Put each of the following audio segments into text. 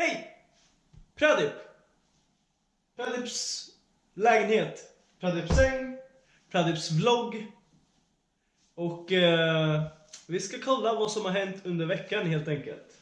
Hej! Pradip! Pradips lägenhet, Pradips säng, Pradips vlogg. Och eh, vi ska kolla vad som har hänt under veckan helt enkelt.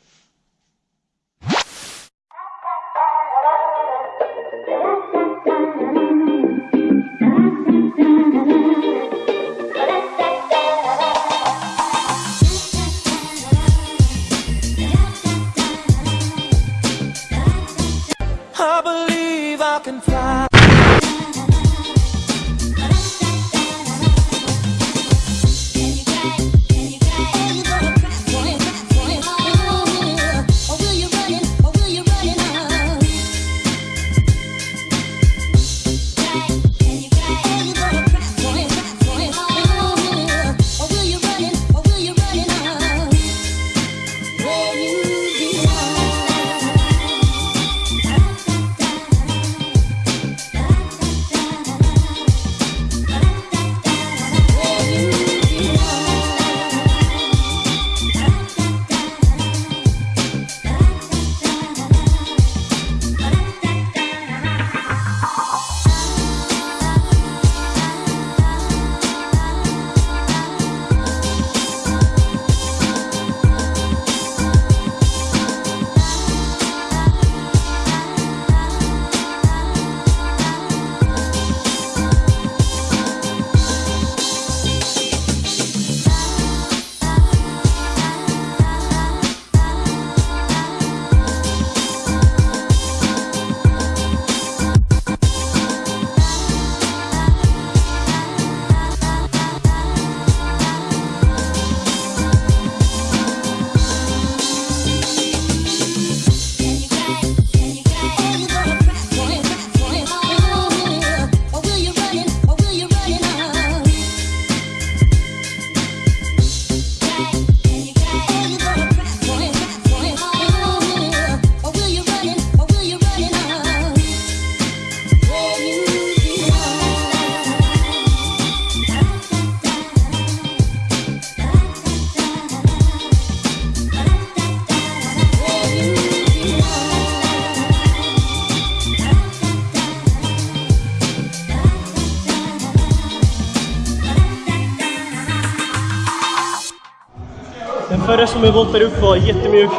Den förra som vi voltade upp var jättemjuk.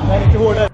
Den är lite hårdare.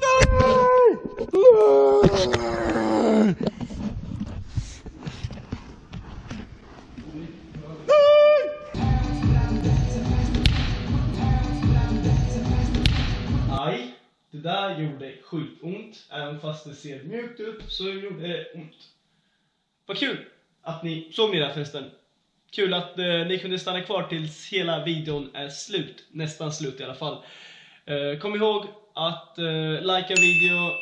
Ner! Aj, det där gjorde skitont. Även fast det ser mjukt ut så gjorde det ont. Vad kul att ni såg mig där förresten. Kul att eh, ni kunde stanna kvar tills hela videon är slut. Nästan slut i alla fall. Eh, kom ihåg att eh, likea video,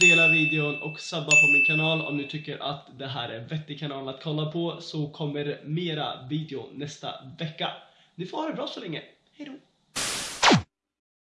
dela videon och subba på min kanal om ni tycker att det här är en vettig kanal att kolla på så kommer mera video nästa vecka. Ni får ha det bra så länge. Hejdå!